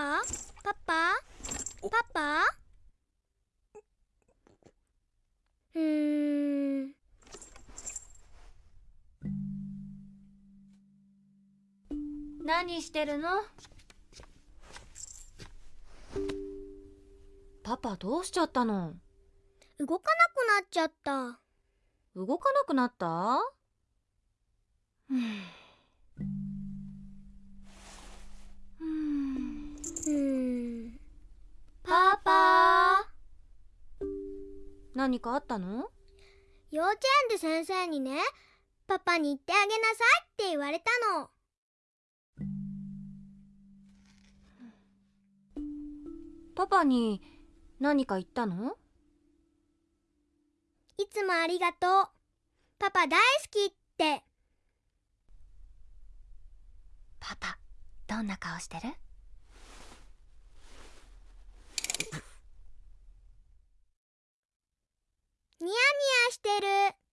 パパパ？パパ？うん。何してるの？パパどうしちゃったの？動かなくなっちゃった。動かなくなった？うん。何かあったの？幼稚園で先生にねパパに言ってあげなさいって言われたの。パパに何か言ったのいつもありがとう。パパ大好きって。パパどんな顔してる？してる。